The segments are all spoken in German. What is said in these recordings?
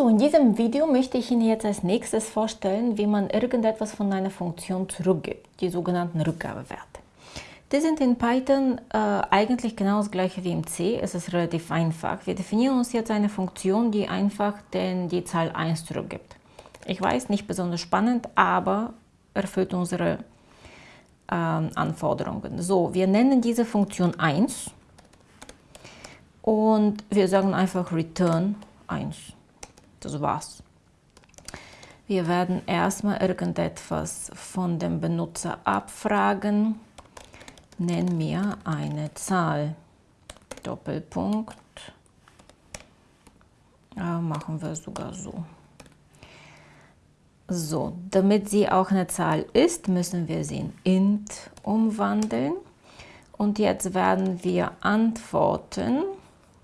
So, in diesem Video möchte ich Ihnen jetzt als nächstes vorstellen, wie man irgendetwas von einer Funktion zurückgibt, die sogenannten Rückgabewerte. Die sind in Python äh, eigentlich genau das gleiche wie im C. Es ist relativ einfach. Wir definieren uns jetzt eine Funktion, die einfach den, die Zahl 1 zurückgibt. Ich weiß, nicht besonders spannend, aber erfüllt unsere äh, Anforderungen. So, wir nennen diese Funktion 1 und wir sagen einfach return 1. Das war's. Wir werden erstmal irgendetwas von dem Benutzer abfragen. Nenn mir eine Zahl. Doppelpunkt. Ja, machen wir sogar so. So, damit sie auch eine Zahl ist, müssen wir sie in int umwandeln. Und jetzt werden wir antworten,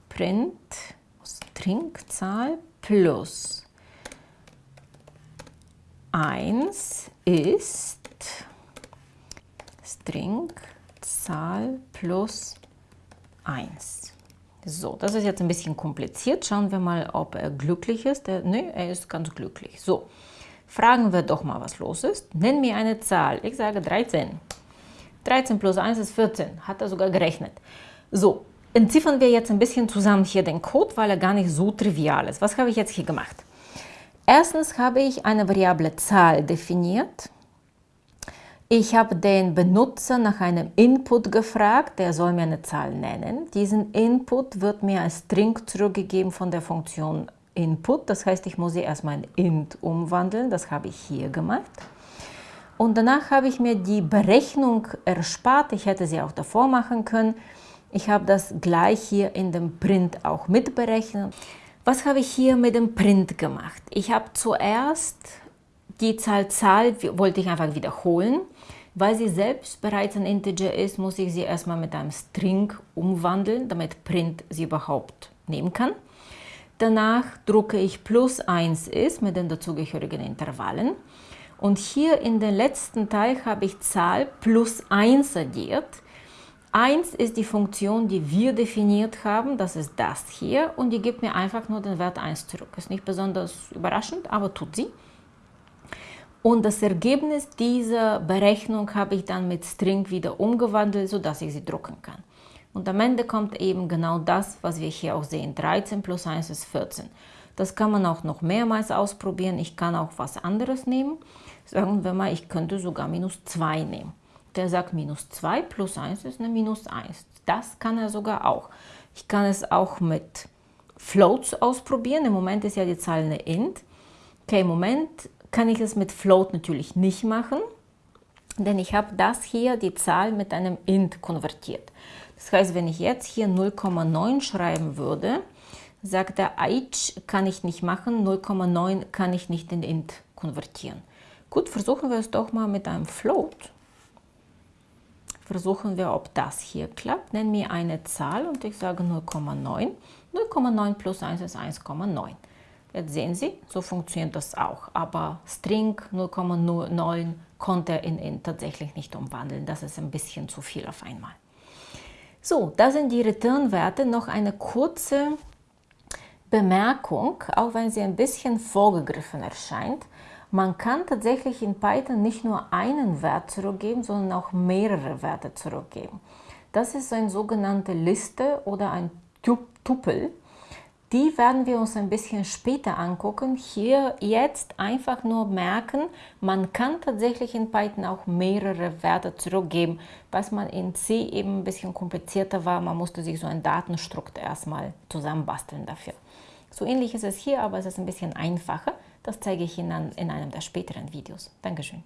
print Stringzahl plus 1 ist Stringzahl plus 1. So, das ist jetzt ein bisschen kompliziert. Schauen wir mal, ob er glücklich ist. Er, nee, er ist ganz glücklich. So, fragen wir doch mal, was los ist. Nenn mir eine Zahl. Ich sage 13. 13 plus 1 ist 14. Hat er sogar gerechnet. So, entziffern wir jetzt ein bisschen zusammen hier den Code, weil er gar nicht so trivial ist. Was habe ich jetzt hier gemacht? Erstens habe ich eine Variable Zahl definiert. Ich habe den Benutzer nach einem Input gefragt, der soll mir eine Zahl nennen. Diesen Input wird mir als String zurückgegeben von der Funktion Input. Das heißt, ich muss sie erstmal in int umwandeln. Das habe ich hier gemacht. Und danach habe ich mir die Berechnung erspart. Ich hätte sie auch davor machen können. Ich habe das gleich hier in dem Print auch mitberechnet. Was habe ich hier mit dem Print gemacht? Ich habe zuerst die Zahl Zahl, wollte ich einfach wiederholen. Weil sie selbst bereits ein Integer ist, muss ich sie erstmal mit einem String umwandeln, damit Print sie überhaupt nehmen kann. Danach drucke ich plus 1 ist mit den dazugehörigen Intervallen. Und hier in den letzten Teil habe ich Zahl plus 1 addiert. 1 ist die Funktion, die wir definiert haben, das ist das hier und die gibt mir einfach nur den Wert 1 zurück. Ist nicht besonders überraschend, aber tut sie. Und das Ergebnis dieser Berechnung habe ich dann mit String wieder umgewandelt, sodass ich sie drucken kann. Und am Ende kommt eben genau das, was wir hier auch sehen. 13 plus 1 ist 14. Das kann man auch noch mehrmals ausprobieren. Ich kann auch was anderes nehmen. Sagen wir mal, ich könnte sogar minus 2 nehmen der sagt minus 2 plus 1 ist eine minus 1. Das kann er sogar auch. Ich kann es auch mit Floats ausprobieren. Im Moment ist ja die Zahl eine int. Okay, im Moment kann ich es mit Float natürlich nicht machen, denn ich habe das hier, die Zahl, mit einem int konvertiert. Das heißt, wenn ich jetzt hier 0,9 schreiben würde, sagt er, Eich kann ich nicht machen, 0,9 kann ich nicht in int konvertieren. Gut, versuchen wir es doch mal mit einem Float versuchen wir, ob das hier klappt. Nenn mir eine Zahl und ich sage 0,9. 0,9 plus 1 ist 1,9. Jetzt sehen Sie, so funktioniert das auch. Aber String 0,9 konnte er in int tatsächlich nicht umwandeln. Das ist ein bisschen zu viel auf einmal. So, das sind die Return-Werte. Noch eine kurze Bemerkung, auch wenn sie ein bisschen vorgegriffen erscheint. Man kann tatsächlich in Python nicht nur einen Wert zurückgeben, sondern auch mehrere Werte zurückgeben. Das ist eine sogenannte Liste oder ein Tupel. Die werden wir uns ein bisschen später angucken. Hier jetzt einfach nur merken, man kann tatsächlich in Python auch mehrere Werte zurückgeben, was man in C eben ein bisschen komplizierter war. Man musste sich so ein Datenstrukt erstmal zusammenbasteln dafür. So ähnlich ist es hier, aber es ist ein bisschen einfacher. Das zeige ich Ihnen in einem der späteren Videos. Dankeschön.